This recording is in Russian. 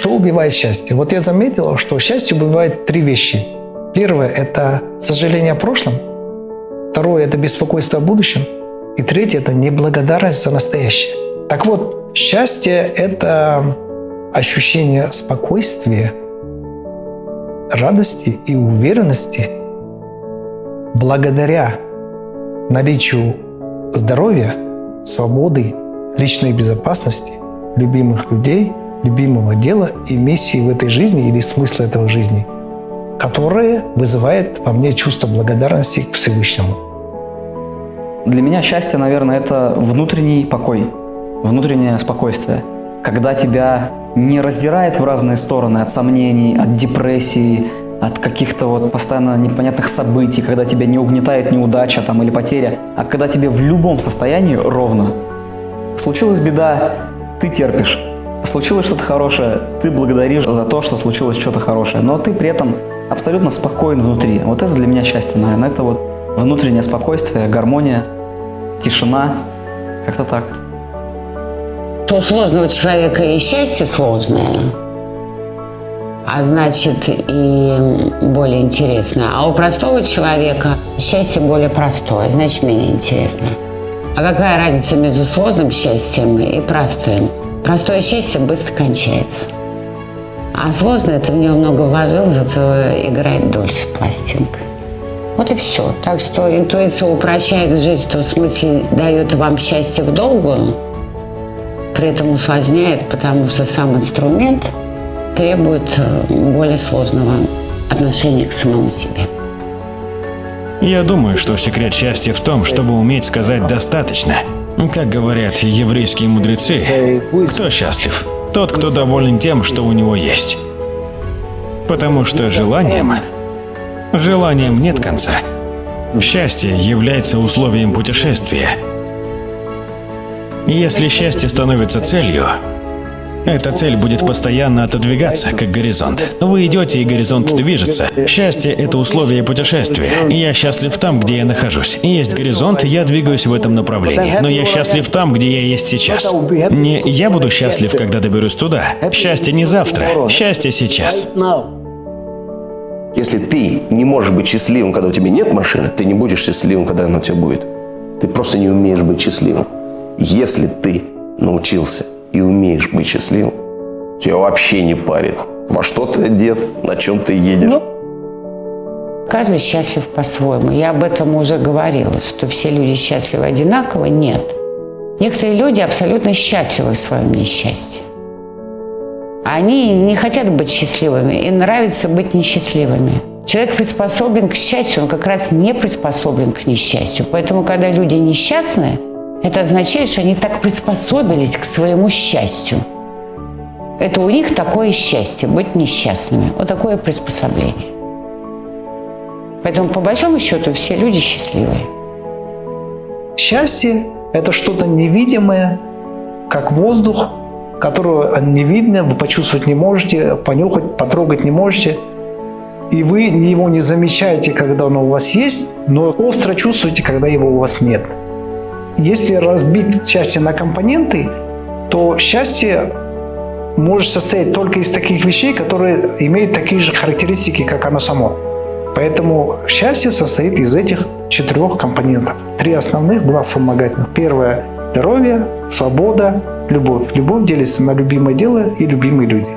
Что убивает счастье? Вот я заметил, что счастье убивает три вещи. Первое – это сожаление о прошлом. Второе – это беспокойство о будущем. И третье – это неблагодарность за настоящее. Так вот, счастье – это ощущение спокойствия, радости и уверенности благодаря наличию здоровья, свободы, личной безопасности, любимых людей, любимого дела и миссии в этой жизни или смысла этого жизни, которое вызывает во мне чувство благодарности к Всевышнему. Для меня счастье, наверное, это внутренний покой, внутреннее спокойствие. Когда тебя не раздирает в разные стороны от сомнений, от депрессии, от каких-то вот постоянно непонятных событий, когда тебя не угнетает неудача там, или потеря, а когда тебе в любом состоянии ровно. Случилась беда, ты терпишь. Случилось что-то хорошее, ты благодаришь за то, что случилось что-то хорошее, но ты при этом абсолютно спокоен внутри. Вот это для меня счастье, наверное. Это вот внутреннее спокойствие, гармония, тишина, как-то так. У сложного человека и счастье сложное, а значит и более интересное. А у простого человека счастье более простое, значит менее интересное. А какая разница между сложным счастьем и простым? Простое счастье быстро кончается. А сложное ты в него много вложил, зато играет дольше пластинка. Вот и все. Так что интуиция упрощает жизнь, в том смысле дает вам счастье в долгую, при этом усложняет, потому что сам инструмент требует э, более сложного отношения к самому себе. Я думаю, что секрет счастья в том, чтобы уметь сказать «достаточно». Как говорят еврейские мудрецы, кто счастлив? Тот, кто доволен тем, что у него есть. Потому что желанием, желанием нет конца. Счастье является условием путешествия – если счастье становится целью, эта цель будет постоянно отодвигаться, как горизонт. Вы идете, и горизонт движется. Счастье – это условие путешествия. Я счастлив там, где я нахожусь. Есть горизонт, я двигаюсь в этом направлении. Но я счастлив там, где я есть сейчас. Не я буду счастлив, когда доберусь туда. Счастье не завтра, счастье сейчас. Если ты не можешь быть счастливым, когда у тебя нет машины, ты не будешь счастливым, когда она у тебя будет. Ты просто не умеешь быть счастливым. Если ты научился и умеешь быть счастливым, тебя вообще не парит, во что ты одет, на чем ты едешь. Ну, каждый счастлив по-своему. Я об этом уже говорила, что все люди счастливы одинаково. Нет. Некоторые люди абсолютно счастливы в своем несчастье. Они не хотят быть счастливыми, им нравится быть несчастливыми. Человек приспособлен к счастью, он как раз не приспособлен к несчастью. Поэтому, когда люди несчастные, это означает, что они так приспособились к своему счастью. Это у них такое счастье, быть несчастными. Вот такое приспособление. Поэтому, по большому счету, все люди счастливые. Счастье – это что-то невидимое, как воздух, которого не видно, вы почувствовать не можете, понюхать, потрогать не можете. И вы его не замечаете, когда оно у вас есть, но остро чувствуете, когда его у вас нет. Если разбить счастье на компоненты, то счастье может состоять только из таких вещей, которые имеют такие же характеристики, как оно само. Поэтому счастье состоит из этих четырех компонентов. Три основных, два вспомогательных. Первое – здоровье, свобода, любовь. Любовь делится на любимое дело и любимые люди.